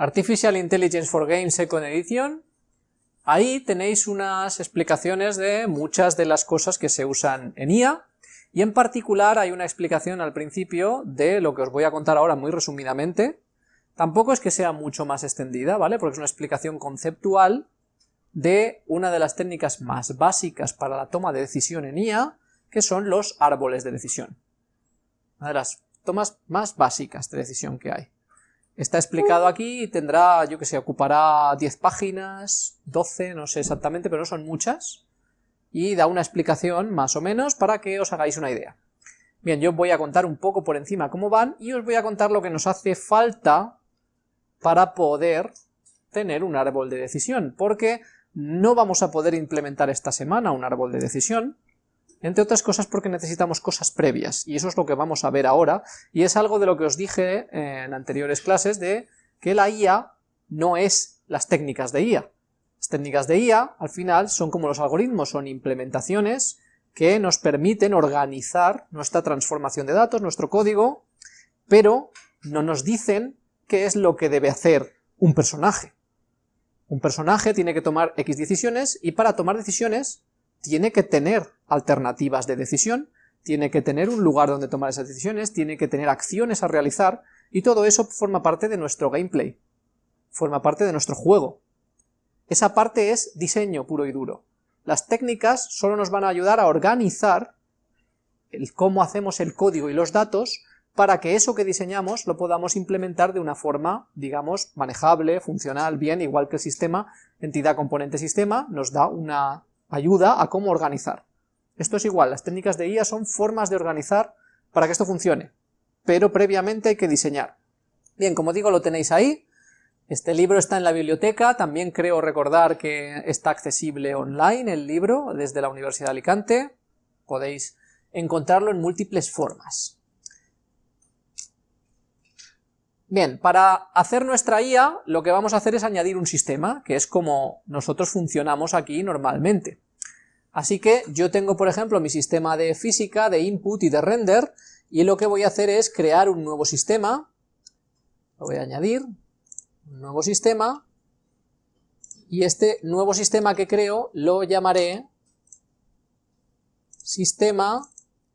Artificial Intelligence for Games Second Edition, ahí tenéis unas explicaciones de muchas de las cosas que se usan en IA, y en particular hay una explicación al principio de lo que os voy a contar ahora muy resumidamente, tampoco es que sea mucho más extendida, ¿vale? Porque es una explicación conceptual de una de las técnicas más básicas para la toma de decisión en IA, que son los árboles de decisión. Una de las tomas más básicas de decisión que hay. Está explicado aquí y tendrá, yo que sé, ocupará 10 páginas, 12, no sé exactamente, pero no son muchas, y da una explicación más o menos para que os hagáis una idea. Bien, yo voy a contar un poco por encima cómo van y os voy a contar lo que nos hace falta para poder tener un árbol de decisión, porque no vamos a poder implementar esta semana un árbol de decisión, entre otras cosas porque necesitamos cosas previas, y eso es lo que vamos a ver ahora, y es algo de lo que os dije en anteriores clases, de que la IA no es las técnicas de IA. Las técnicas de IA, al final, son como los algoritmos, son implementaciones que nos permiten organizar nuestra transformación de datos, nuestro código, pero no nos dicen qué es lo que debe hacer un personaje. Un personaje tiene que tomar X decisiones, y para tomar decisiones tiene que tener alternativas de decisión, tiene que tener un lugar donde tomar esas decisiones, tiene que tener acciones a realizar, y todo eso forma parte de nuestro gameplay, forma parte de nuestro juego. Esa parte es diseño puro y duro. Las técnicas solo nos van a ayudar a organizar el cómo hacemos el código y los datos para que eso que diseñamos lo podamos implementar de una forma, digamos, manejable, funcional, bien, igual que el sistema, entidad, componente, sistema, nos da una ayuda a cómo organizar. Esto es igual, las técnicas de IA son formas de organizar para que esto funcione, pero previamente hay que diseñar. Bien, como digo, lo tenéis ahí, este libro está en la biblioteca, también creo recordar que está accesible online el libro desde la Universidad de Alicante, podéis encontrarlo en múltiples formas. Bien, para hacer nuestra IA lo que vamos a hacer es añadir un sistema, que es como nosotros funcionamos aquí normalmente. Así que yo tengo, por ejemplo, mi sistema de física, de input y de render, y lo que voy a hacer es crear un nuevo sistema, lo voy a añadir, un nuevo sistema, y este nuevo sistema que creo lo llamaré sistema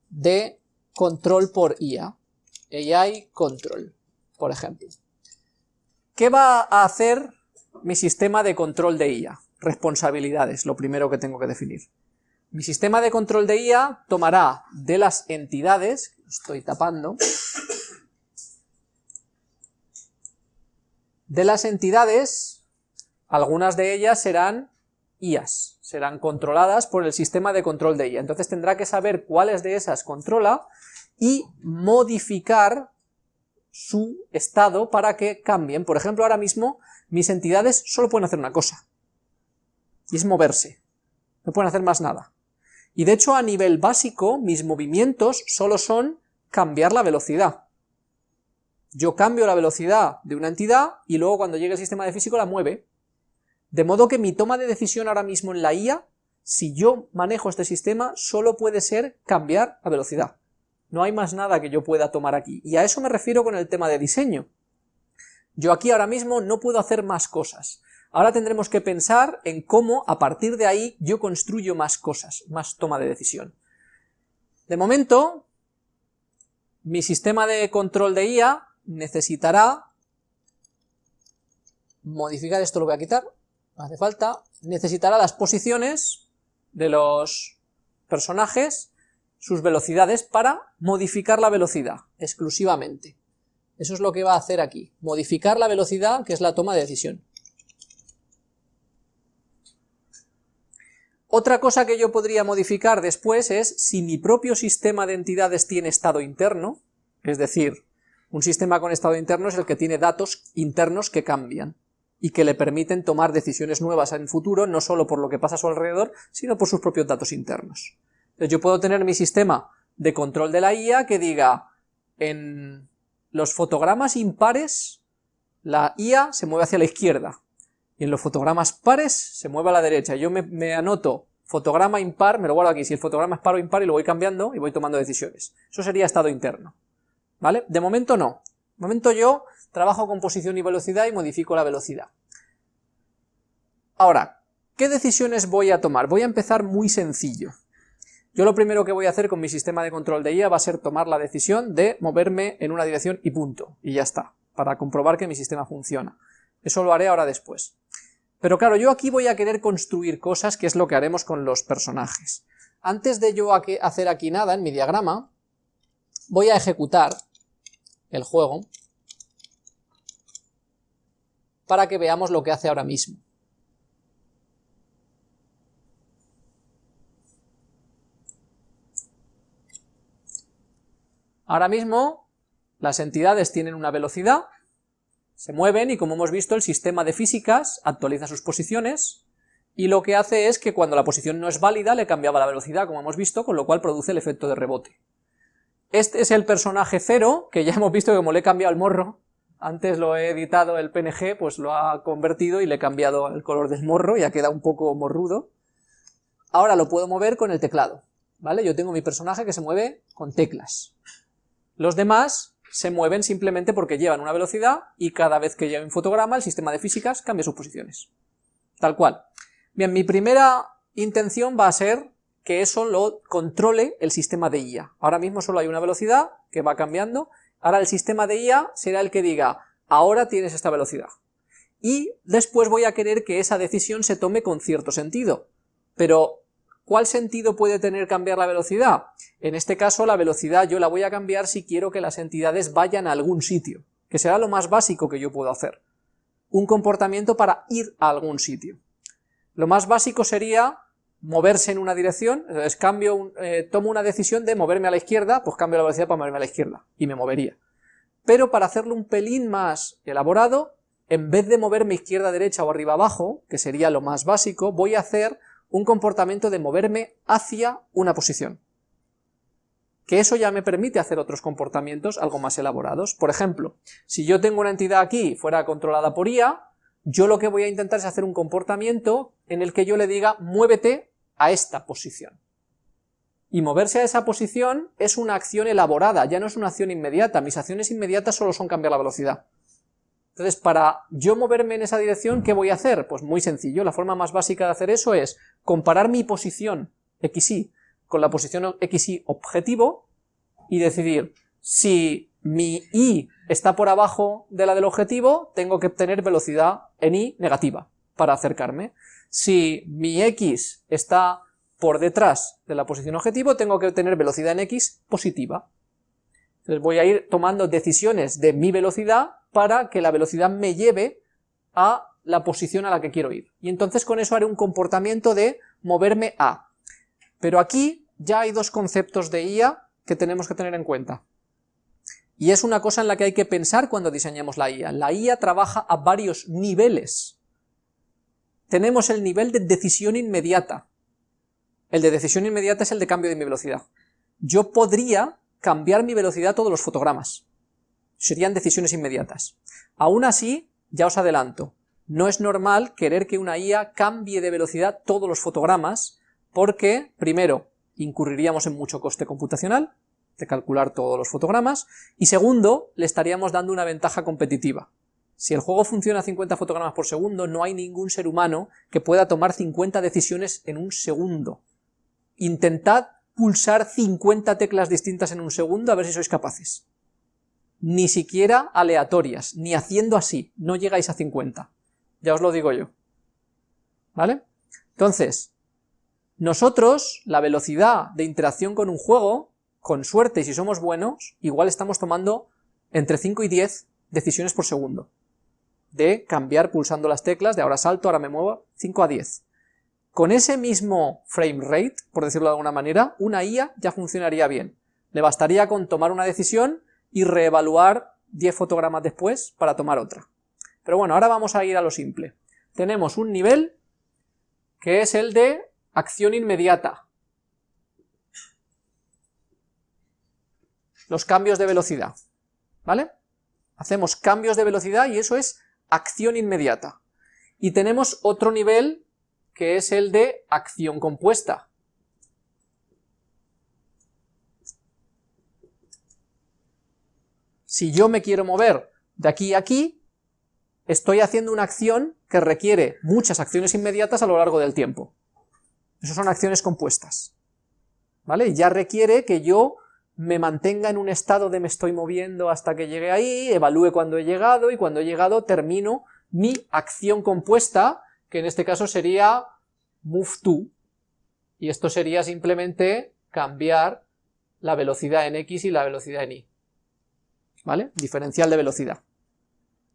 de control por IA, AI Control por ejemplo. ¿Qué va a hacer mi sistema de control de IA? Responsabilidades, lo primero que tengo que definir. Mi sistema de control de IA tomará de las entidades, estoy tapando, de las entidades, algunas de ellas serán IAs, serán controladas por el sistema de control de IA. Entonces tendrá que saber cuáles de esas controla y modificar su estado para que cambien. Por ejemplo, ahora mismo mis entidades solo pueden hacer una cosa, y es moverse, no pueden hacer más nada. Y de hecho a nivel básico mis movimientos solo son cambiar la velocidad. Yo cambio la velocidad de una entidad y luego cuando llegue el sistema de físico la mueve. De modo que mi toma de decisión ahora mismo en la IA, si yo manejo este sistema, solo puede ser cambiar la velocidad. No hay más nada que yo pueda tomar aquí. Y a eso me refiero con el tema de diseño. Yo aquí ahora mismo no puedo hacer más cosas. Ahora tendremos que pensar en cómo, a partir de ahí, yo construyo más cosas, más toma de decisión. De momento, mi sistema de control de IA necesitará modificar, esto lo voy a quitar, no hace falta, necesitará las posiciones de los personajes sus velocidades para modificar la velocidad, exclusivamente. Eso es lo que va a hacer aquí, modificar la velocidad, que es la toma de decisión. Otra cosa que yo podría modificar después es si mi propio sistema de entidades tiene estado interno, es decir, un sistema con estado interno es el que tiene datos internos que cambian y que le permiten tomar decisiones nuevas en futuro, no solo por lo que pasa a su alrededor, sino por sus propios datos internos. Entonces yo puedo tener mi sistema de control de la IA que diga, en los fotogramas impares, la IA se mueve hacia la izquierda, y en los fotogramas pares se mueve a la derecha. Yo me, anoto fotograma impar, me lo guardo aquí, si el fotograma es par o impar y lo voy cambiando y voy tomando decisiones. Eso sería estado interno, ¿vale? De momento no. De momento yo trabajo con posición y velocidad y modifico la velocidad. Ahora, ¿qué decisiones voy a tomar? Voy a empezar muy sencillo. Yo lo primero que voy a hacer con mi sistema de control de IA va a ser tomar la decisión de moverme en una dirección y punto, y ya está, para comprobar que mi sistema funciona. Eso lo haré ahora después. Pero claro, yo aquí voy a querer construir cosas, que es lo que haremos con los personajes. Antes de yo hacer aquí nada en mi diagrama, voy a ejecutar el juego para que veamos lo que hace ahora mismo. Ahora mismo las entidades tienen una velocidad, se mueven y como hemos visto el sistema de físicas actualiza sus posiciones y lo que hace es que cuando la posición no es válida le cambiaba la velocidad como hemos visto, con lo cual produce el efecto de rebote. Este es el personaje cero, que ya hemos visto que como le he cambiado el morro, antes lo he editado el PNG, pues lo ha convertido y le he cambiado el color del morro, ya queda un poco morrudo. Ahora lo puedo mover con el teclado, ¿vale? Yo tengo mi personaje que se mueve con teclas. Los demás se mueven simplemente porque llevan una velocidad y cada vez que lleva un fotograma el sistema de físicas cambia sus posiciones. Tal cual. Bien, mi primera intención va a ser que eso lo controle el sistema de IA. Ahora mismo solo hay una velocidad que va cambiando, ahora el sistema de IA será el que diga, ahora tienes esta velocidad. Y después voy a querer que esa decisión se tome con cierto sentido. Pero ¿Cuál sentido puede tener cambiar la velocidad? En este caso la velocidad yo la voy a cambiar si quiero que las entidades vayan a algún sitio, que será lo más básico que yo puedo hacer. Un comportamiento para ir a algún sitio. Lo más básico sería moverse en una dirección, entonces cambio, eh, tomo una decisión de moverme a la izquierda, pues cambio la velocidad para moverme a la izquierda, y me movería. Pero para hacerlo un pelín más elaborado, en vez de moverme izquierda-derecha o arriba-abajo, que sería lo más básico, voy a hacer un comportamiento de moverme hacia una posición. Que eso ya me permite hacer otros comportamientos algo más elaborados. Por ejemplo, si yo tengo una entidad aquí fuera controlada por IA, yo lo que voy a intentar es hacer un comportamiento en el que yo le diga muévete a esta posición. Y moverse a esa posición es una acción elaborada, ya no es una acción inmediata. Mis acciones inmediatas solo son cambiar la velocidad. Entonces, para yo moverme en esa dirección, ¿qué voy a hacer? Pues muy sencillo, la forma más básica de hacer eso es comparar mi posición XY con la posición XY objetivo y decidir si mi Y está por abajo de la del objetivo, tengo que obtener velocidad en Y negativa para acercarme. Si mi X está por detrás de la posición objetivo, tengo que obtener velocidad en X positiva. Entonces voy a ir tomando decisiones de mi velocidad para que la velocidad me lleve a la posición a la que quiero ir. Y entonces con eso haré un comportamiento de moverme a. Pero aquí ya hay dos conceptos de IA que tenemos que tener en cuenta. Y es una cosa en la que hay que pensar cuando diseñamos la IA. La IA trabaja a varios niveles. Tenemos el nivel de decisión inmediata. El de decisión inmediata es el de cambio de mi velocidad. Yo podría cambiar mi velocidad todos los fotogramas serían decisiones inmediatas. Aún así, ya os adelanto, no es normal querer que una IA cambie de velocidad todos los fotogramas, porque, primero, incurriríamos en mucho coste computacional, de calcular todos los fotogramas, y segundo, le estaríamos dando una ventaja competitiva. Si el juego funciona a 50 fotogramas por segundo, no hay ningún ser humano que pueda tomar 50 decisiones en un segundo. Intentad pulsar 50 teclas distintas en un segundo a ver si sois capaces ni siquiera aleatorias, ni haciendo así, no llegáis a 50. Ya os lo digo yo. ¿Vale? Entonces, nosotros, la velocidad de interacción con un juego, con suerte y si somos buenos, igual estamos tomando entre 5 y 10 decisiones por segundo. De cambiar pulsando las teclas, de ahora salto, ahora me muevo, 5 a 10. Con ese mismo frame rate, por decirlo de alguna manera, una IA ya funcionaría bien. Le bastaría con tomar una decisión y reevaluar 10 fotogramas después para tomar otra. Pero bueno, ahora vamos a ir a lo simple. Tenemos un nivel que es el de acción inmediata. Los cambios de velocidad, ¿vale? Hacemos cambios de velocidad y eso es acción inmediata. Y tenemos otro nivel que es el de acción compuesta. Si yo me quiero mover de aquí a aquí, estoy haciendo una acción que requiere muchas acciones inmediatas a lo largo del tiempo. Esas son acciones compuestas. ¿Vale? Ya requiere que yo me mantenga en un estado de me estoy moviendo hasta que llegue ahí, evalúe cuando he llegado, y cuando he llegado termino mi acción compuesta, que en este caso sería move to, y esto sería simplemente cambiar la velocidad en x y la velocidad en y. ¿Vale? Diferencial de velocidad.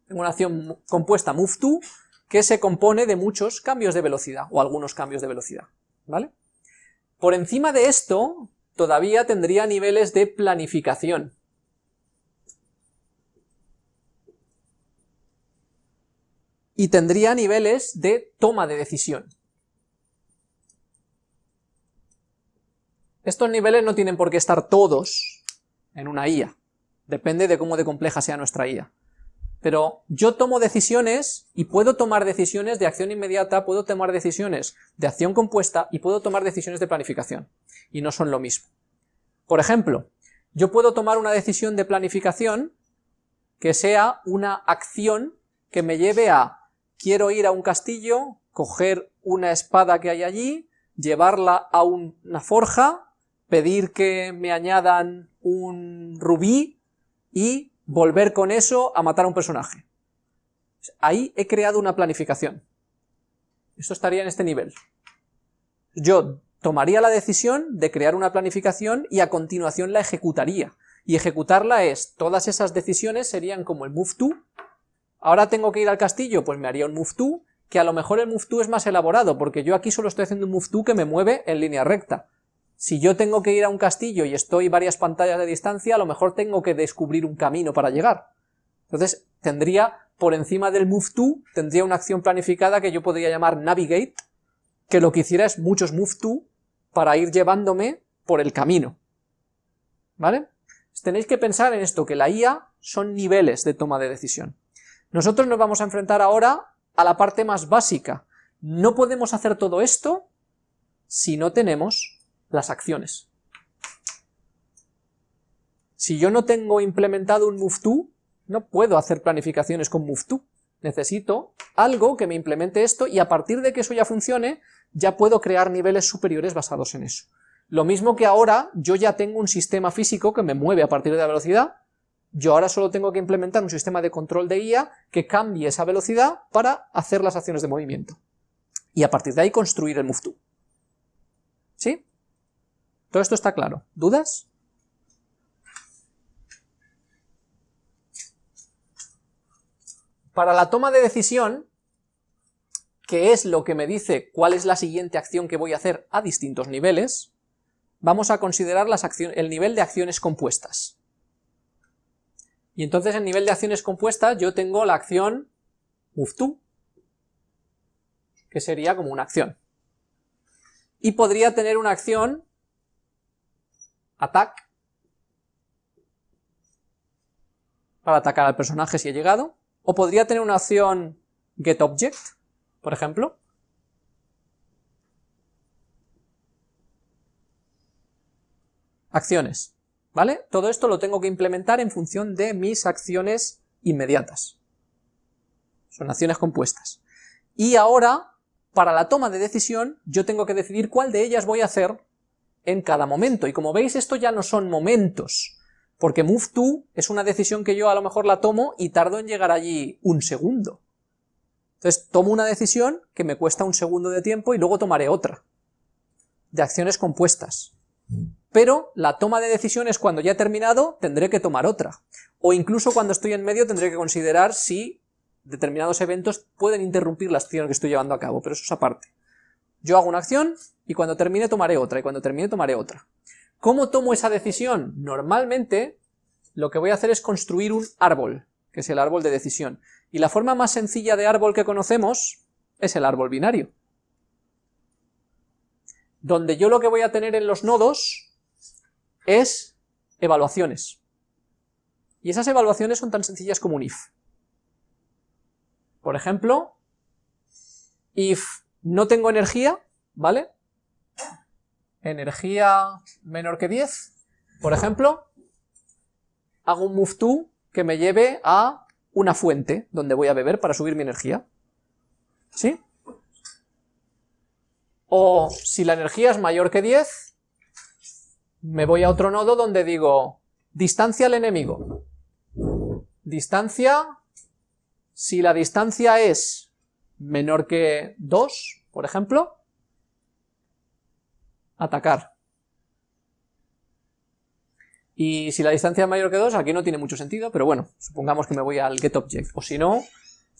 Tengo una acción compuesta move que se compone de muchos cambios de velocidad, o algunos cambios de velocidad. ¿Vale? Por encima de esto, todavía tendría niveles de planificación. Y tendría niveles de toma de decisión. Estos niveles no tienen por qué estar todos en una IA, depende de cómo de compleja sea nuestra IA. Pero yo tomo decisiones y puedo tomar decisiones de acción inmediata, puedo tomar decisiones de acción compuesta y puedo tomar decisiones de planificación. Y no son lo mismo. Por ejemplo, yo puedo tomar una decisión de planificación que sea una acción que me lleve a quiero ir a un castillo, coger una espada que hay allí, llevarla a una forja, pedir que me añadan un rubí y volver con eso a matar a un personaje. Ahí he creado una planificación. Esto estaría en este nivel. Yo tomaría la decisión de crear una planificación y a continuación la ejecutaría. Y ejecutarla es, todas esas decisiones serían como el move to, ahora tengo que ir al castillo, pues me haría un move to, que a lo mejor el move to es más elaborado, porque yo aquí solo estoy haciendo un move to que me mueve en línea recta. Si yo tengo que ir a un castillo y estoy varias pantallas de distancia, a lo mejor tengo que descubrir un camino para llegar. Entonces, tendría, por encima del move to, tendría una acción planificada que yo podría llamar navigate, que lo que hiciera es muchos move to para ir llevándome por el camino. ¿Vale? Tenéis que pensar en esto, que la IA son niveles de toma de decisión. Nosotros nos vamos a enfrentar ahora a la parte más básica. No podemos hacer todo esto si no tenemos las acciones. Si yo no tengo implementado un move no puedo hacer planificaciones con move Necesito algo que me implemente esto y a partir de que eso ya funcione, ya puedo crear niveles superiores basados en eso. Lo mismo que ahora yo ya tengo un sistema físico que me mueve a partir de la velocidad, yo ahora solo tengo que implementar un sistema de control de IA que cambie esa velocidad para hacer las acciones de movimiento. Y a partir de ahí construir el move ¿Sí? Todo esto está claro. ¿Dudas? Para la toma de decisión, que es lo que me dice cuál es la siguiente acción que voy a hacer a distintos niveles, vamos a considerar las el nivel de acciones compuestas. Y entonces en nivel de acciones compuestas yo tengo la acción move que sería como una acción. Y podría tener una acción attack, para atacar al personaje si he llegado, o podría tener una opción getObject, por ejemplo, acciones, ¿vale? Todo esto lo tengo que implementar en función de mis acciones inmediatas. Son acciones compuestas. Y ahora, para la toma de decisión, yo tengo que decidir cuál de ellas voy a hacer en cada momento. Y como veis, esto ya no son momentos, porque move to es una decisión que yo a lo mejor la tomo y tardo en llegar allí un segundo. Entonces tomo una decisión que me cuesta un segundo de tiempo y luego tomaré otra, de acciones compuestas. Pero la toma de decisiones cuando ya he terminado tendré que tomar otra. O incluso cuando estoy en medio tendré que considerar si determinados eventos pueden interrumpir la acción que estoy llevando a cabo, pero eso es aparte. Yo hago una acción y cuando termine tomaré otra, y cuando termine tomaré otra. ¿Cómo tomo esa decisión? Normalmente lo que voy a hacer es construir un árbol, que es el árbol de decisión. Y la forma más sencilla de árbol que conocemos es el árbol binario. Donde yo lo que voy a tener en los nodos es evaluaciones. Y esas evaluaciones son tan sencillas como un if. Por ejemplo, if no tengo energía, ¿vale? Energía menor que 10, por ejemplo, hago un move to que me lleve a una fuente donde voy a beber para subir mi energía. ¿Sí? O si la energía es mayor que 10, me voy a otro nodo donde digo distancia al enemigo. Distancia, si la distancia es menor que 2, por ejemplo, atacar. Y si la distancia es mayor que 2, aquí no tiene mucho sentido, pero bueno, supongamos que me voy al getObject. O si no,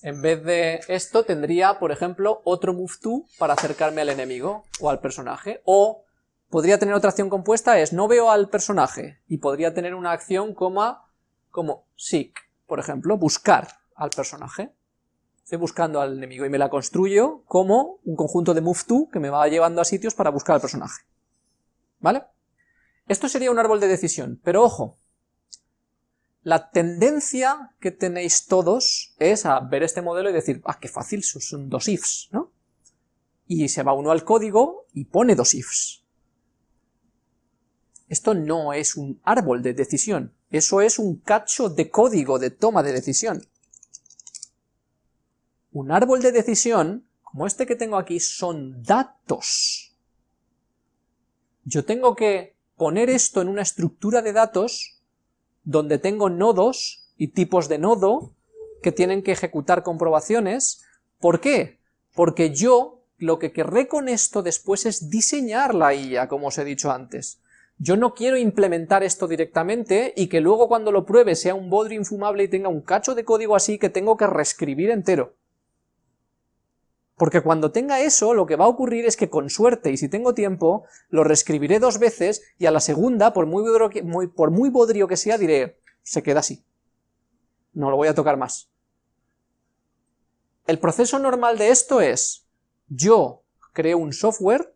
en vez de esto tendría, por ejemplo, otro moveTo para acercarme al enemigo o al personaje. O podría tener otra acción compuesta, es no veo al personaje, y podría tener una acción como, como seek, por ejemplo, buscar al personaje. Estoy buscando al enemigo y me la construyo como un conjunto de moveTo que me va llevando a sitios para buscar al personaje. ¿Vale? Esto sería un árbol de decisión, pero ojo, la tendencia que tenéis todos es a ver este modelo y decir, ah, qué fácil, son dos ifs, ¿no? Y se va uno al código y pone dos ifs. Esto no es un árbol de decisión, eso es un cacho de código de toma de decisión. Un árbol de decisión, como este que tengo aquí, son datos. Yo tengo que poner esto en una estructura de datos donde tengo nodos y tipos de nodo que tienen que ejecutar comprobaciones. ¿Por qué? Porque yo lo que querré con esto después es diseñar la IA, como os he dicho antes. Yo no quiero implementar esto directamente y que luego cuando lo pruebe sea un bodrio infumable y tenga un cacho de código así que tengo que reescribir entero. Porque cuando tenga eso, lo que va a ocurrir es que con suerte, y si tengo tiempo, lo reescribiré dos veces, y a la segunda, por muy, bodrio que, que sea, diré, se queda así. No lo voy a tocar más. El proceso normal de esto es, yo creo un software,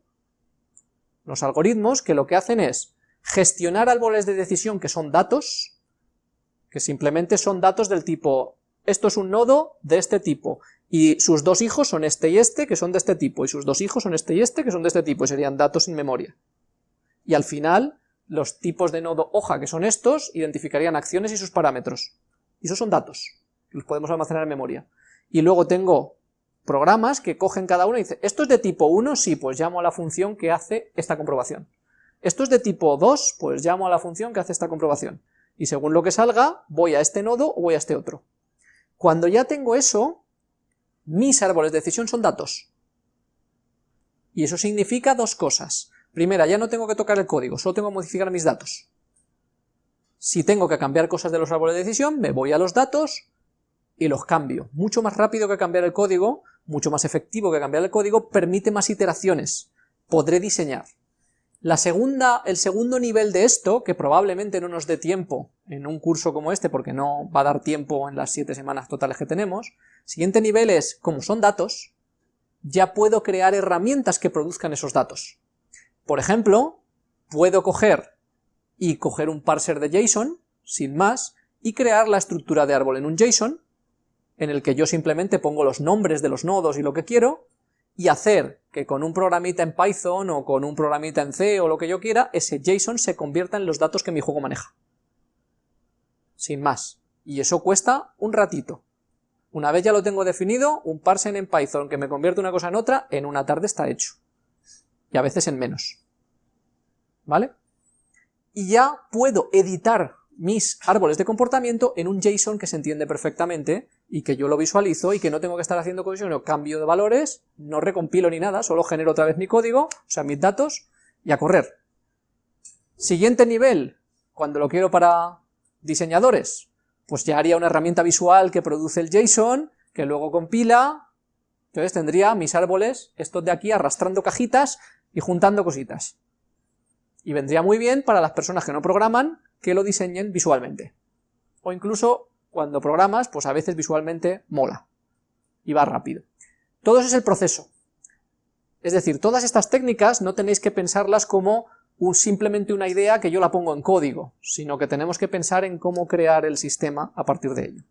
los algoritmos, que lo que hacen es gestionar árboles de decisión que son datos, que simplemente son datos del tipo, esto es un nodo de este tipo, y sus dos hijos son este y este, que son de este tipo, y sus dos hijos son este y este, que son de este tipo, y serían datos sin memoria. Y al final, los tipos de nodo hoja, que son estos, identificarían acciones y sus parámetros. Y esos son datos, que los podemos almacenar en memoria. Y luego tengo programas que cogen cada uno y dicen, ¿esto es de tipo 1? Sí, pues llamo a la función que hace esta comprobación. ¿Esto es de tipo 2? Pues llamo a la función que hace esta comprobación. Y según lo que salga, voy a este nodo o voy a este otro. Cuando ya tengo eso, mis árboles de decisión son datos. Y eso significa dos cosas. Primera, ya no tengo que tocar el código, solo tengo que modificar mis datos. Si tengo que cambiar cosas de los árboles de decisión, me voy a los datos y los cambio. Mucho más rápido que cambiar el código, mucho más efectivo que cambiar el código, permite más iteraciones. Podré diseñar. La segunda, el segundo nivel de esto, que probablemente no nos dé tiempo en un curso como este, porque no va a dar tiempo en las siete semanas totales que tenemos, Siguiente nivel es, como son datos, ya puedo crear herramientas que produzcan esos datos. Por ejemplo, puedo coger y coger un parser de JSON, sin más, y crear la estructura de árbol en un JSON, en el que yo simplemente pongo los nombres de los nodos y lo que quiero, y hacer que con un programita en Python o con un programita en C o lo que yo quiera, ese JSON se convierta en los datos que mi juego maneja. Sin más. Y eso cuesta un ratito. Una vez ya lo tengo definido, un parsen en Python que me convierte una cosa en otra, en una tarde está hecho. Y a veces en menos. ¿Vale? Y ya puedo editar mis árboles de comportamiento en un JSON que se entiende perfectamente y que yo lo visualizo y que no tengo que estar haciendo cosas, o cambio de valores, no recompilo ni nada, solo genero otra vez mi código, o sea, mis datos, y a correr. Siguiente nivel, cuando lo quiero para diseñadores, pues ya haría una herramienta visual que produce el JSON, que luego compila, entonces tendría mis árboles, estos de aquí, arrastrando cajitas y juntando cositas. Y vendría muy bien para las personas que no programan, que lo diseñen visualmente. O incluso, cuando programas, pues a veces visualmente mola. Y va rápido. Todo eso es el proceso. Es decir, todas estas técnicas no tenéis que pensarlas como simplemente una idea que yo la pongo en código, sino que tenemos que pensar en cómo crear el sistema a partir de ello.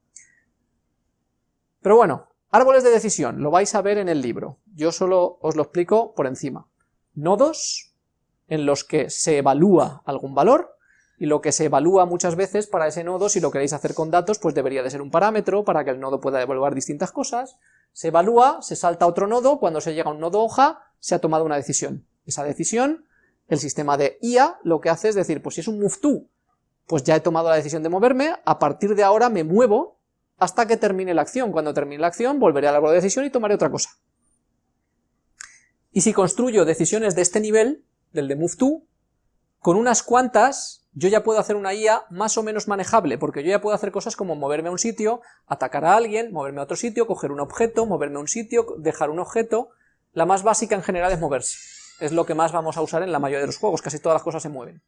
Pero bueno, árboles de decisión, lo vais a ver en el libro, yo solo os lo explico por encima. Nodos en los que se evalúa algún valor, y lo que se evalúa muchas veces para ese nodo, si lo queréis hacer con datos, pues debería de ser un parámetro para que el nodo pueda evaluar distintas cosas, se evalúa, se salta a otro nodo, cuando se llega a un nodo hoja, se ha tomado una decisión. Esa decisión, el sistema de IA lo que hace es decir, pues si es un move to, pues ya he tomado la decisión de moverme, a partir de ahora me muevo hasta que termine la acción. Cuando termine la acción, volveré al árbol de decisión y tomaré otra cosa. Y si construyo decisiones de este nivel, del de move to, con unas cuantas yo ya puedo hacer una IA más o menos manejable, porque yo ya puedo hacer cosas como moverme a un sitio, atacar a alguien, moverme a otro sitio, coger un objeto, moverme a un sitio, dejar un objeto, la más básica en general es moverse, es lo que más vamos a usar en la mayoría de los juegos, casi todas las cosas se mueven.